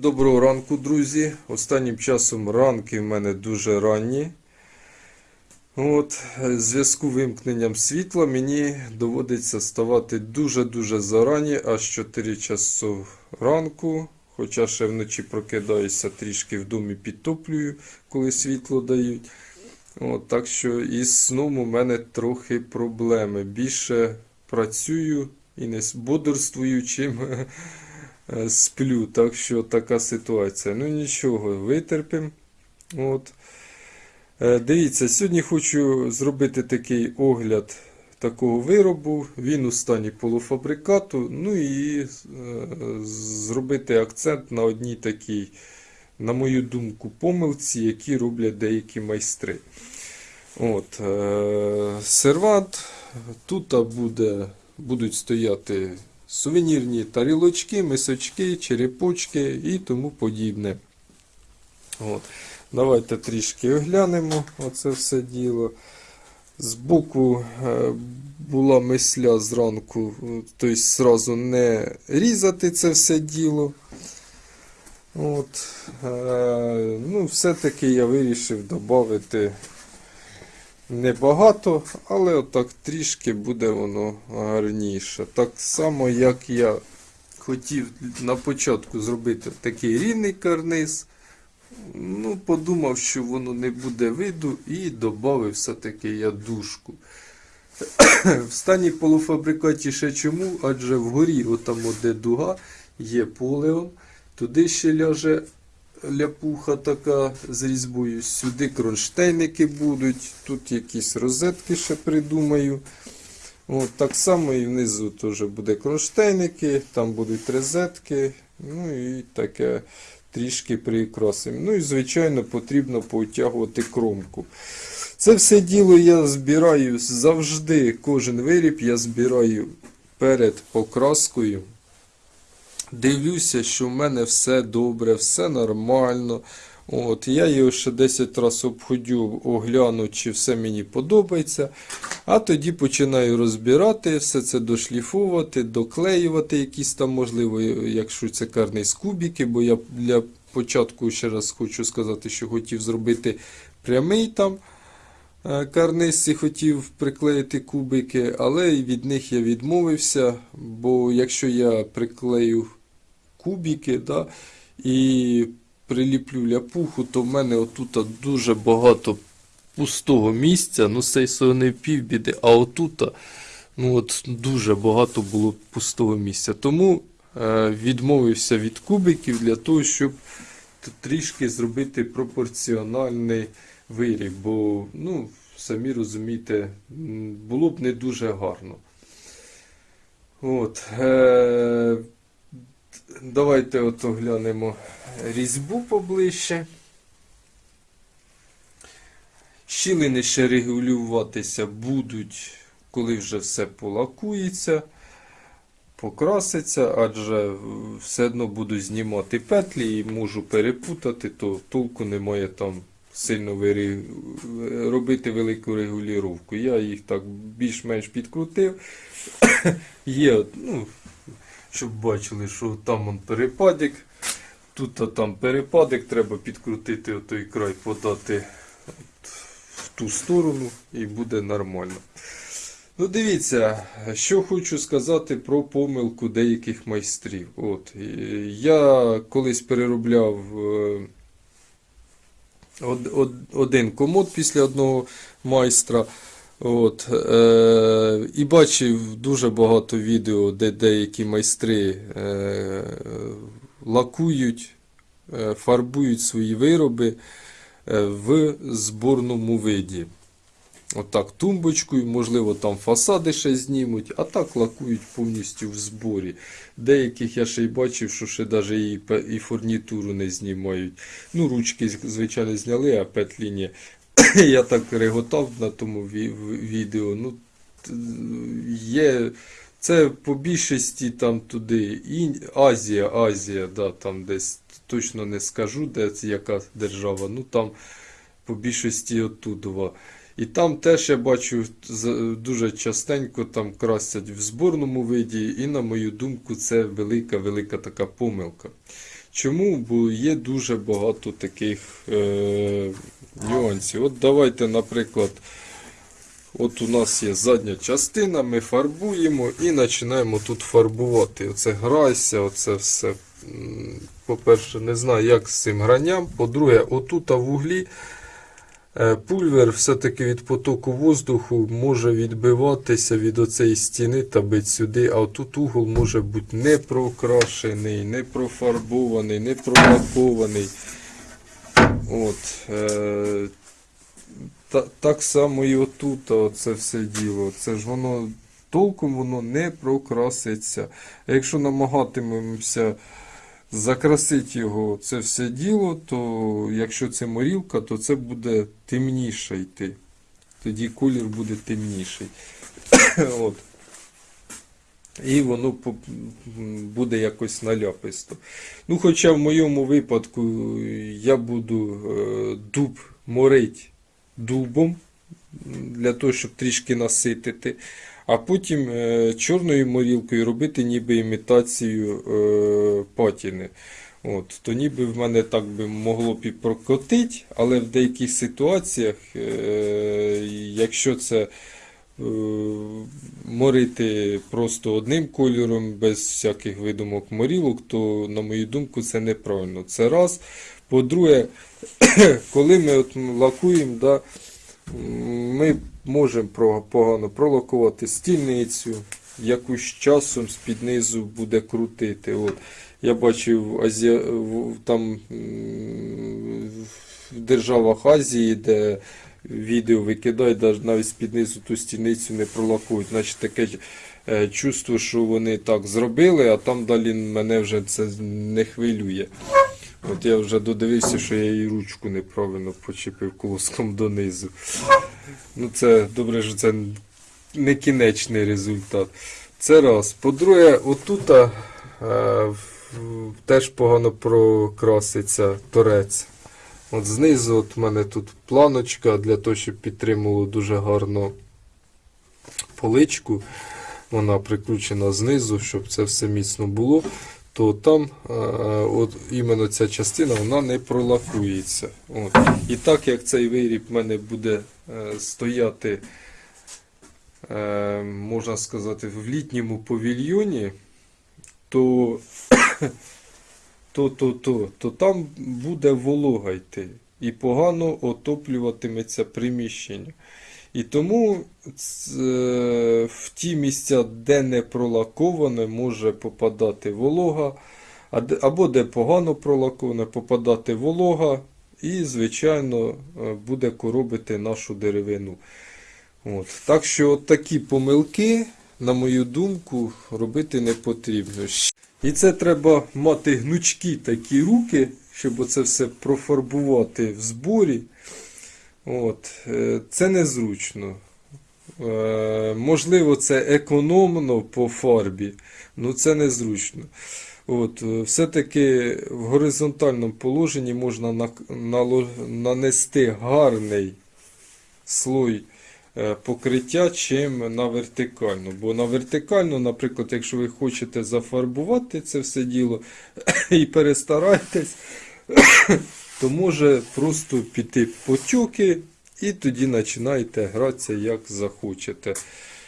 Доброго ранку, друзі. Останнім часом ранки в мене дуже ранні. От, е, в зв'язку вимкненням світла мені доводиться ставати дуже-дуже зарані, аж 4 часу ранку. Хоча ще вночі прокидаюся трішки в домі підтоплюю, коли світло дають. От, так що із сном у мене трохи проблеми. Більше працюю і не бодрствую, чим е, сплю. Так що така ситуація. Ну нічого, витерпимо. Е, Дивіться, сьогодні хочу зробити такий огляд такого виробу. Він у стані полуфабрикату. Ну і е, зробити акцент на одній такій, на мою думку, помилці, які роблять деякі майстри. От, е, сервант. Тут буде, будуть стояти сувенірні тарілочки, мисочки, черепочки і тому подібне. От. Давайте трішки оглянемо оце все діло. Збоку е, була мисля зранку, тобто зразу не різати це все діло. От, е, ну, все-таки я вирішив додати небагато, але отак трішки буде воно гарніше. Так само, як я хотів на початку зробити такий рівний карниз. Ну, подумав, що воно не буде виду, і додав все-таки я дужку. В стані полуфабрикаті ще чому? Адже вгорі, отам де дуга, є полеон. Туди ще ляже ляпуха така з різьбою. Сюди кронштейники будуть. Тут якісь розетки ще придумаю. От, так само і внизу теж буде кронштейники, там будуть розетки. Ну і таке трішки прикрасимо. Ну і, звичайно, потрібно потягувати кромку. Це все діло я збираю завжди, кожен виріб я збираю перед покраскою. Дивлюся, що в мене все добре, все нормально. От, Я його ще 10 разів обходю, огляну, чи все мені подобається. А тоді починаю розбирати, все це дошліфувати, доклеювати якісь там, можливо, якщо це карниз кубики, бо я для початку ще раз хочу сказати, що хотів зробити прямий там е, і хотів приклеїти кубики, але від них я відмовився, бо якщо я приклею кубики да, і приліплю ляпуху, то в мене отут дуже багато пустого місця. Ну, це й не півбіди, а отут ну, от, дуже багато було пустого місця. Тому е, відмовився від кубиків для того, щоб трішки зробити пропорціональний виріб. Бо, ну, самі розумієте, було б не дуже гарно. От, е, Давайте от оглянемо різьбу поближче. Щілини ще регулюватися будуть, коли вже все полакується, покраситься, адже все одно буду знімати петлі і можу перепутати, то толку немає там сильно робити велику регулювання. Я їх так більш-менш підкрутив. Є, ну, щоб бачили, що там он перепадик. Тут там перепадик, треба підкрутити отой край, подати от, в ту сторону і буде нормально. Ну, дивіться, що хочу сказати про помилку деяких майстрів. От, Я колись переробляв е, од, од, один комод після одного майстра. От, е, І бачив дуже багато відео, де деякі майстри е, лакують, е, фарбують свої вироби е, в зборному виді. Отак, тумбочкою, можливо, там фасади ще знімуть, а так лакують повністю в зборі. Деяких я ще й бачив, що ще навіть і, фурнітуру не знімають. Ну, ручки, звичайно, зняли, а петлі ні. Я так реготав на тому відео. Ну, є, Це по більшості там туди. І Азія, Азія, да, там десь точно не скажу, де яка держава. Ну там по більшості оттудова. І там теж я бачу дуже частенько там красять в зборному виді, і, на мою думку, це велика-велика така помилка. Чому? Бо є дуже багато таких е, нюансів. От давайте, наприклад, от у нас є задня частина, ми фарбуємо і починаємо тут фарбувати. Оце грайся, оце все. По-перше, не знаю, як з цим гранням. По-друге, отут в углі пульвер все-таки від потоку воздуху може відбиватися від оцеї стіни та бить сюди, а тут угол може бути не прокрашений, не профарбований, не пролакований. От, е, та, так само і отут, оце все діло. Це ж воно толком воно не прокраситься. Якщо намагатимемося закрасити його це все діло, то якщо це морілка, то це буде темніше йти. Тоді колір буде темніший. От. І воно буде якось наляписто. Ну, хоча в моєму випадку я буду е, дуб морить дубом для того, щоб трішки наситити. А потім е, чорною морілкою робити ніби імітацію е, патіни. От, то ніби в мене так би могло б і прокотити, але в деяких ситуаціях, е, якщо це морити просто одним кольором, без всяких видумок морілок, то, на мою думку, це неправильно. Це раз. По-друге, коли ми от лакуємо, да, ми можемо погано пролакувати стільницю, якусь часом з-під низу буде крутити. От. Я бачив Азія, в- там в державах Азії, де відео викидають, навіть навіть з-під низу ту стільницю не пролакують. Значить таке е, чувство, що вони так зробили, а там далі мене вже це не хвилює. От я вже додивився, що я її ручку неправильно почепив колоском донизу. Ну це добре, що це не кінечний результат. Це раз. По-друге, отут е, теж погано прокраситься торець. От знизу от в мене тут планочка для того, щоб підтримувало дуже гарно поличку. Вона прикручена знизу, щоб це все міцно було. То там е, от іменно ця частина вона не пролакується. От. І так як цей виріб в мене буде е, стояти, е, можна сказати, в літньому павільйоні, то, то, то, то, то там буде волога йти і погано отоплюватиметься приміщення. І тому е, в ті місця, де не пролаковане, може попадати волога, або де погано пролаковане, попадати волога, і, звичайно, е, буде коробити нашу деревину. От. Так що от такі помилки, на мою думку, робити не потрібно. І це треба мати гнучкі такі руки, щоб оце все профарбувати в зборі. От. е, Це незручно. Е, Можливо, це економно по фарбі, але це незручно. Е, все-таки в горизонтальному положенні можна нанести гарний слой покриття, чим на вертикальну. Бо на вертикальну, наприклад, якщо ви хочете зафарбувати це все діло і перестарайтесь, то може просто піти потюки, і тоді починаєте гратися як захочете.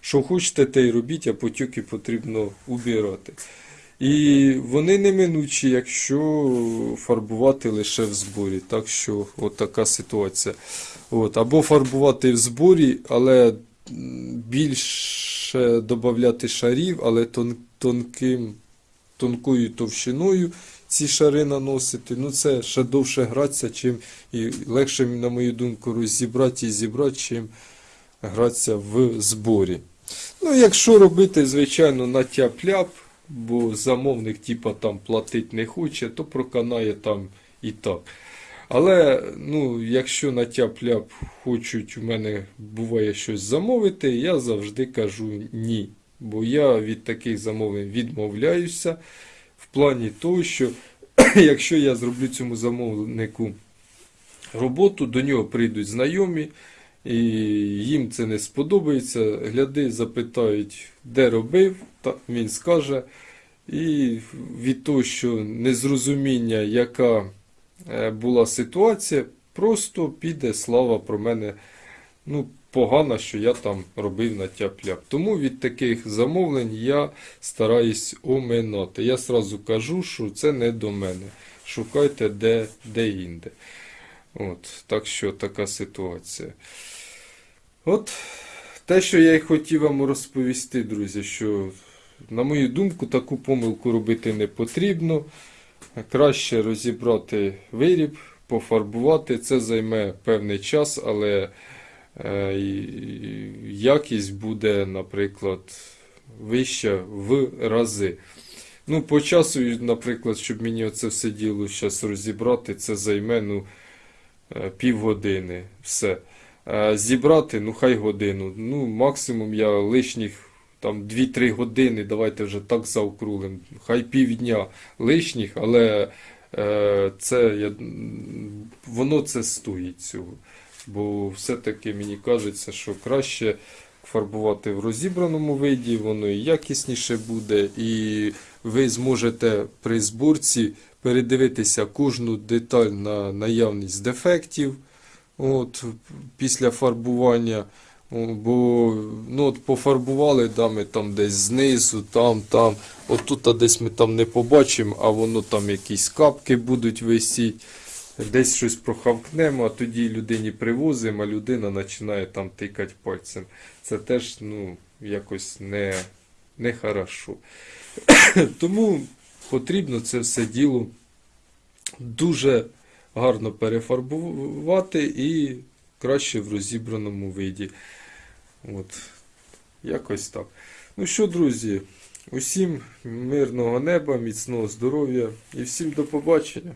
Що хочете, те й робіть, а потюки потрібно убирати. І вони неминучі, якщо фарбувати лише в зборі. Так що от така ситуація. От. Або фарбувати в зборі, але більше додати шарів, але тон, тонким, тонкою товщиною ці шари наносити. Ну це ще довше гратися, чим і легше, на мою думку, розібрати і зібрати, чим гратися в зборі. Ну, якщо робити, звичайно, на тяп-ляп, бо замовник типа там платить не хоче, то проканає там і так. Але ну, якщо на тяп-ляп хочуть у мене буває щось замовити, я завжди кажу ні. Бо я від таких замовлень відмовляюся плані того, що якщо я зроблю цьому замовнику роботу, до нього прийдуть знайомі, і їм це не сподобається. Гляди, запитають, де робив, та він скаже. І від того, що незрозуміння, яка е, була ситуація, просто піде слава про мене. Ну, погано, що я там робив на тяп-ляп. Тому від таких замовлень я стараюсь оминати. Я сразу кажу, що це не до мене. Шукайте де, де інде. От, так що така ситуація. От те, що я й хотів вам розповісти, друзі, що, на мою думку, таку помилку робити не потрібно. Краще розібрати виріб, пофарбувати. Це займе певний час, але якість буде, наприклад, вища в рази. Ну, по часу, наприклад, щоб мені оце все діло зараз розібрати, це займе ну, е, півгодини. Все. Е, Зібрати, ну хай годину. Ну, максимум я лишніх там 2-3 години, давайте вже так заокрулим. Хай півдня лишніх, але е, це я, воно це стоїть цього. Бо все-таки мені кажеться, що краще фарбувати в розібраному виді, воно і якісніше буде, і ви зможете при зборці передивитися кожну деталь на наявність дефектів от, після фарбування. Бо ну, от пофарбували да, ми там десь знизу, там, там. От тут а десь ми там не побачимо, а воно там якісь капки будуть висіти. Десь щось прохавкнемо, а тоді людині привозимо, а людина починає там тикати пальцем. Це теж ну, якось не, не хорошо. Тому потрібно це все діло дуже гарно перефарбувати і краще в розібраному виді. От, якось так. Ну що, друзі, усім мирного неба, міцного здоров'я і всім до побачення.